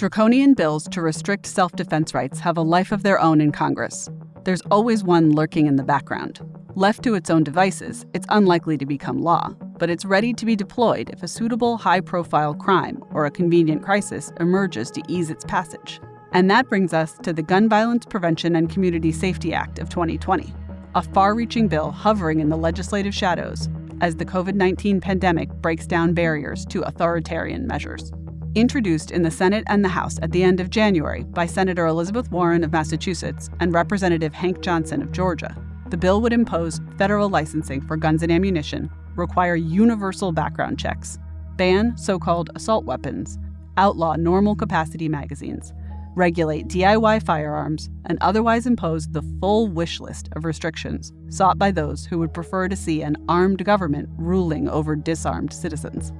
Draconian bills to restrict self defense rights have a life of their own in Congress. There's always one lurking in the background. Left to its own devices, it's unlikely to become law, but it's ready to be deployed if a suitable high profile crime or a convenient crisis emerges to ease its passage. And that brings us to the Gun Violence Prevention and Community Safety Act of 2020, a far reaching bill hovering in the legislative shadows as the COVID 19 pandemic breaks down barriers to authoritarian measures. Introduced in the Senate and the House at the end of January by Senator Elizabeth Warren of Massachusetts and Representative Hank Johnson of Georgia, the bill would impose federal licensing for guns and ammunition, require universal background checks, ban so called assault weapons, outlaw normal capacity magazines, regulate DIY firearms, and otherwise impose the full wish list of restrictions sought by those who would prefer to see an armed government ruling over disarmed citizens.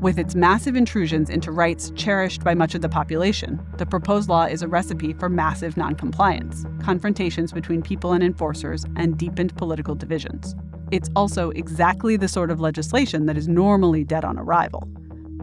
With its massive intrusions into rights cherished by much of the population, the proposed law is a recipe for massive noncompliance, confrontations between people and enforcers, and deepened political divisions. It's also exactly the sort of legislation that is normally dead on arrival.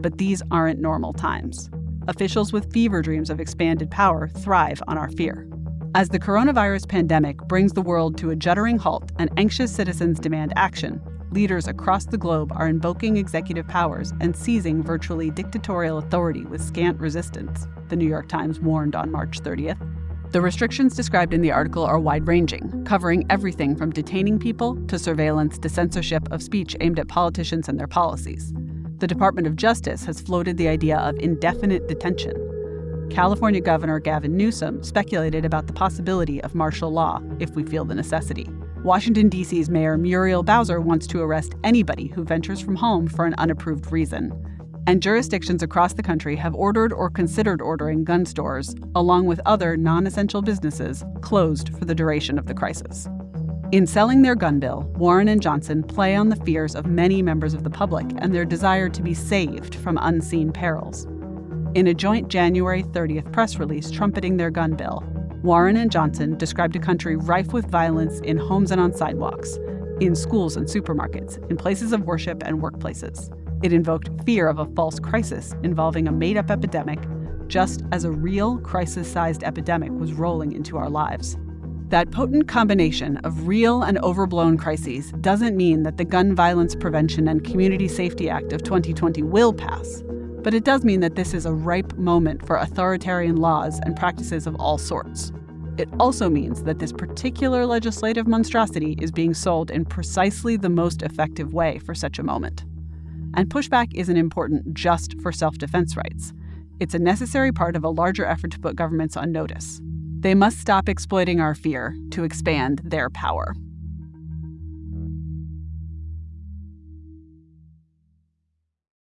But these aren't normal times. Officials with fever dreams of expanded power thrive on our fear. As the coronavirus pandemic brings the world to a juddering halt and anxious citizens demand action, leaders across the globe are invoking executive powers and seizing virtually dictatorial authority with scant resistance, the New York Times warned on March 30th. The restrictions described in the article are wide ranging, covering everything from detaining people to surveillance to censorship of speech aimed at politicians and their policies. The Department of Justice has floated the idea of indefinite detention. California Governor Gavin Newsom speculated about the possibility of martial law if we feel the necessity. Washington, D.C.'s Mayor Muriel Bowser wants to arrest anybody who ventures from home for an unapproved reason. And jurisdictions across the country have ordered or considered ordering gun stores, along with other non essential businesses, closed for the duration of the crisis. In selling their gun bill, Warren and Johnson play on the fears of many members of the public and their desire to be saved from unseen perils. In a joint January 30th press release trumpeting their gun bill, Warren and Johnson described a country rife with violence in homes and on sidewalks, in schools and supermarkets, in places of worship and workplaces. It invoked fear of a false crisis involving a made up epidemic, just as a real crisis sized epidemic was rolling into our lives. That potent combination of real and overblown crises doesn't mean that the Gun Violence Prevention and Community Safety Act of 2020 will pass, but it does mean that this is a ripe moment for authoritarian laws and practices of all sorts. It also means that this particular legislative monstrosity is being sold in precisely the most effective way for such a moment. And pushback isn't important just for self defense rights. It's a necessary part of a larger effort to put governments on notice. They must stop exploiting our fear to expand their power.